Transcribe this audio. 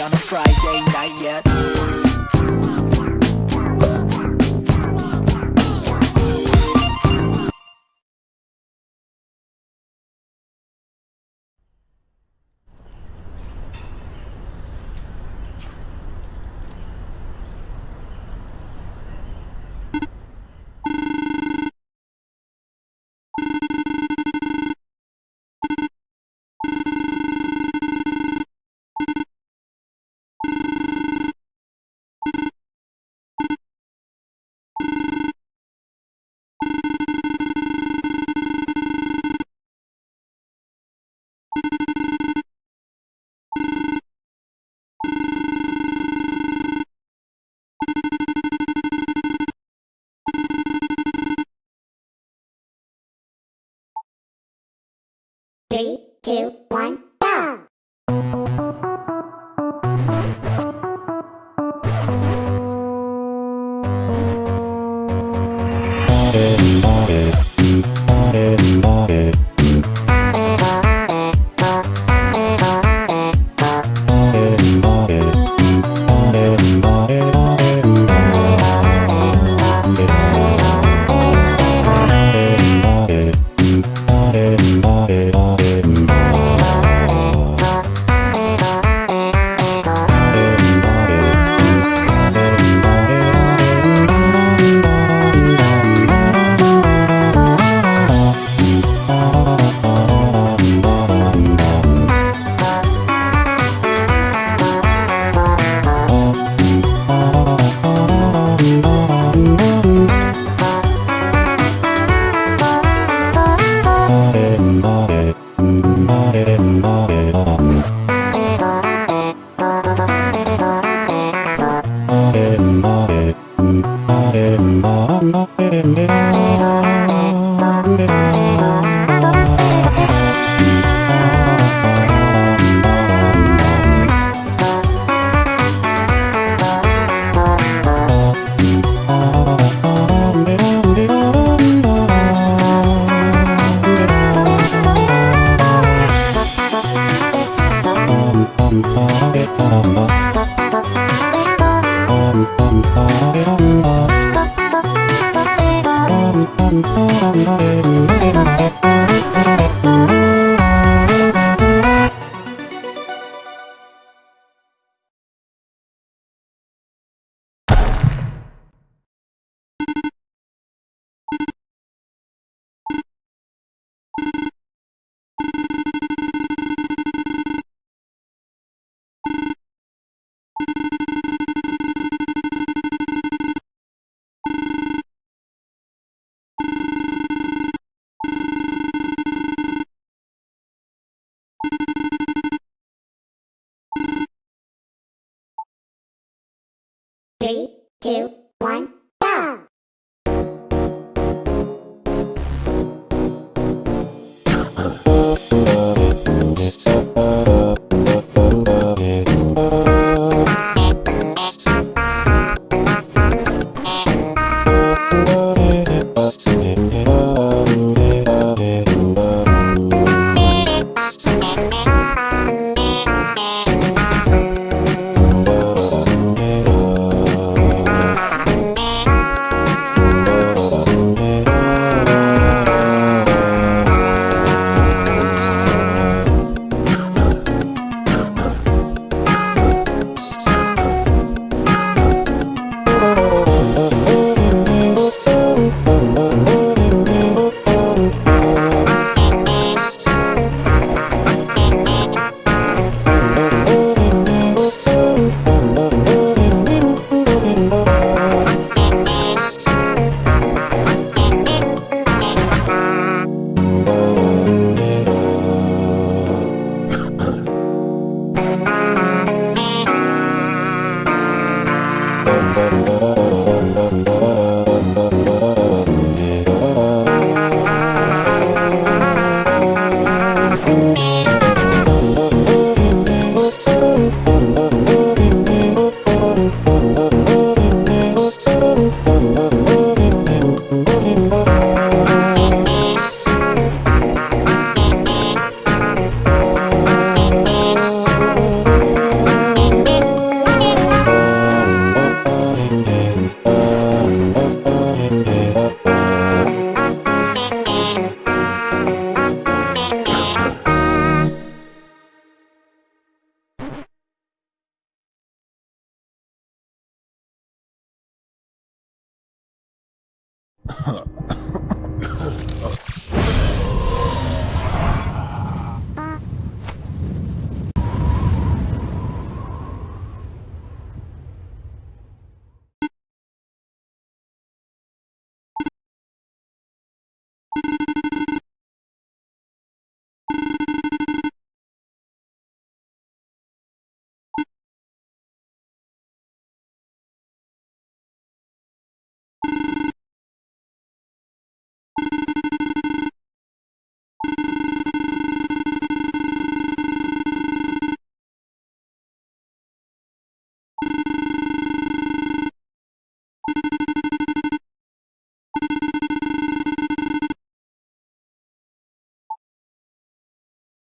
on a Friday night yet three. head two, huh.